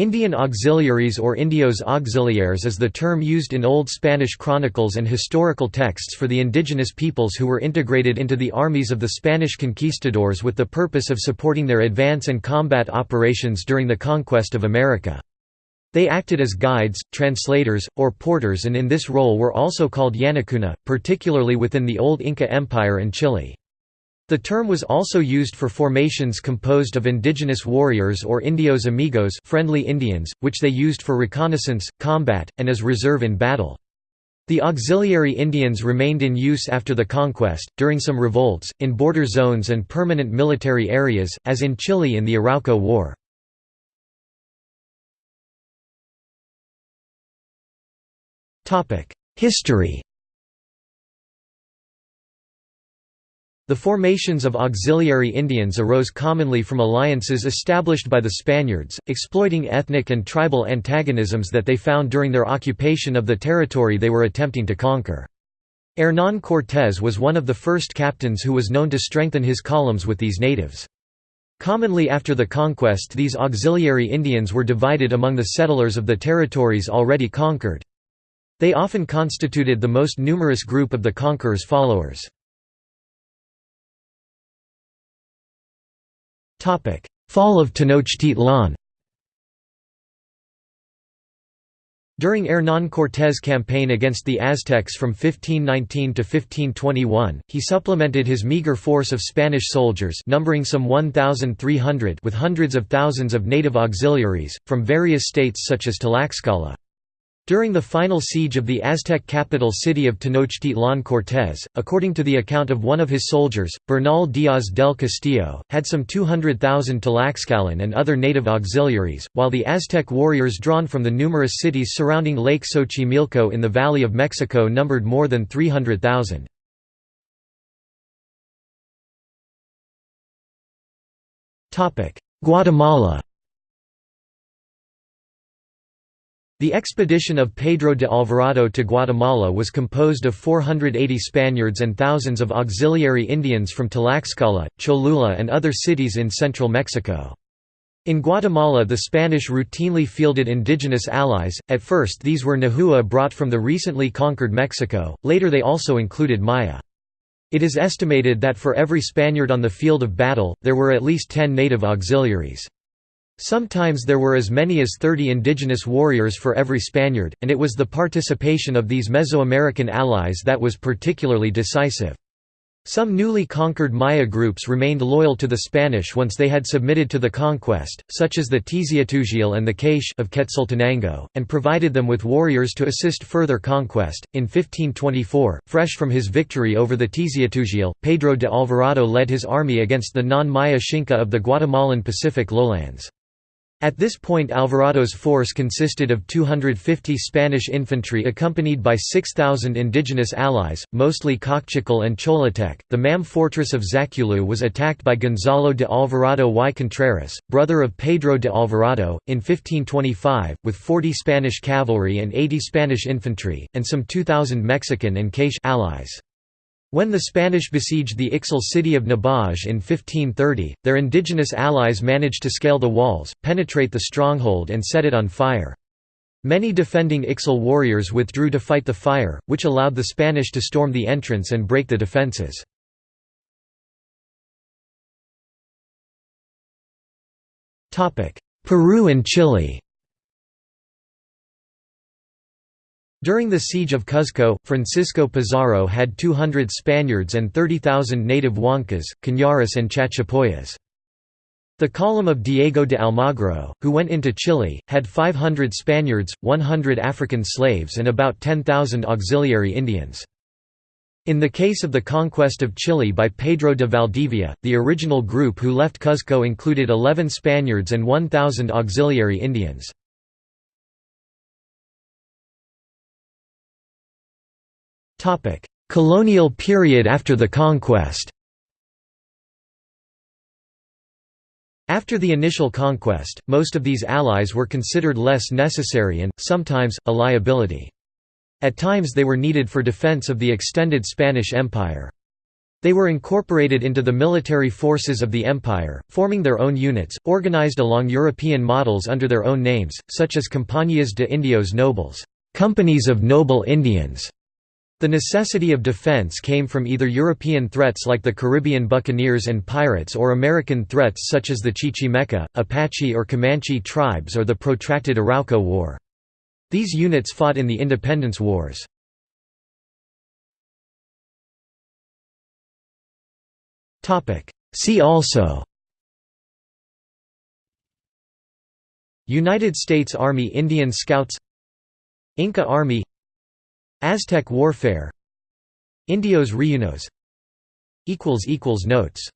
Indian auxiliaries or indios auxiliares is the term used in Old Spanish chronicles and historical texts for the indigenous peoples who were integrated into the armies of the Spanish conquistadors with the purpose of supporting their advance and combat operations during the conquest of America. They acted as guides, translators, or porters and in this role were also called Yanacona, particularly within the Old Inca Empire and Chile. The term was also used for formations composed of indigenous warriors or indios amigos friendly Indians, which they used for reconnaissance, combat, and as reserve in battle. The auxiliary Indians remained in use after the conquest, during some revolts, in border zones and permanent military areas, as in Chile in the Arauco War. History The formations of auxiliary Indians arose commonly from alliances established by the Spaniards, exploiting ethnic and tribal antagonisms that they found during their occupation of the territory they were attempting to conquer. Hernán Cortés was one of the first captains who was known to strengthen his columns with these natives. Commonly after the conquest these auxiliary Indians were divided among the settlers of the territories already conquered. They often constituted the most numerous group of the conqueror's followers. Fall of Tenochtitlan During Hernán Cortés' campaign against the Aztecs from 1519 to 1521, he supplemented his meager force of Spanish soldiers numbering some 1,300 with hundreds of thousands of native auxiliaries, from various states such as Tlaxcala. During the final siege of the Aztec capital city of Tenochtitlan Cortés, according to the account of one of his soldiers, Bernal Díaz del Castillo, had some 200,000 Tlaxcalan and other native auxiliaries, while the Aztec warriors drawn from the numerous cities surrounding Lake Xochimilco in the Valley of Mexico numbered more than 300,000. Guatemala The expedition of Pedro de Alvarado to Guatemala was composed of 480 Spaniards and thousands of auxiliary Indians from Tlaxcala, Cholula and other cities in central Mexico. In Guatemala the Spanish routinely fielded indigenous allies, at first these were Nahua brought from the recently conquered Mexico, later they also included Maya. It is estimated that for every Spaniard on the field of battle, there were at least ten native auxiliaries. Sometimes there were as many as 30 indigenous warriors for every Spaniard, and it was the participation of these Mesoamerican allies that was particularly decisive. Some newly conquered Maya groups remained loyal to the Spanish once they had submitted to the conquest, such as the Tz'utujil and the K'iche' of Quetzaltenango, and provided them with warriors to assist further conquest. In 1524, fresh from his victory over the Tz'utujil, Pedro de Alvarado led his army against the non-Maya Xinca of the Guatemalan Pacific lowlands. At this point Alvarado's force consisted of 250 Spanish infantry accompanied by 6,000 indigenous allies, mostly Kaqchikel and Cholotec. The Mam fortress of Zaculeu was attacked by Gonzalo de Alvarado y Contreras, brother of Pedro de Alvarado, in 1525, with 40 Spanish cavalry and 80 Spanish infantry, and some 2,000 Mexican and K'iche' allies. When the Spanish besieged the Ixil city of Nebaj in 1530, their indigenous allies managed to scale the walls, penetrate the stronghold and set it on fire. Many defending Ixil warriors withdrew to fight the fire, which allowed the Spanish to storm the entrance and break the defences. Peru and Chile During the siege of Cuzco, Francisco Pizarro had 200 Spaniards and 30,000 native Huancas, Cañaris and Chachapoyas. The column of Diego de Almagro, who went into Chile, had 500 Spaniards, 100 African slaves and about 10,000 auxiliary Indians. In the case of the conquest of Chile by Pedro de Valdivia, the original group who left Cuzco included 11 Spaniards and 1,000 auxiliary Indians. Topic: Colonial period after the conquest. After the initial conquest, most of these allies were considered less necessary and, sometimes, a liability. At times they were needed for defense of the extended Spanish Empire. They were incorporated into the military forces of the empire, forming their own units, organized along European models under their own names, such as Compañías de Indios Nobles companies of noble Indians". The necessity of defense came from either European threats like the Caribbean buccaneers and pirates or American threats such as the Chichimeca, Apache or Comanche tribes or the protracted Arauco War. These units fought in the Independence Wars. See also United States Army Indian Scouts Inca Army Aztec warfare. Indios Reyunos Notes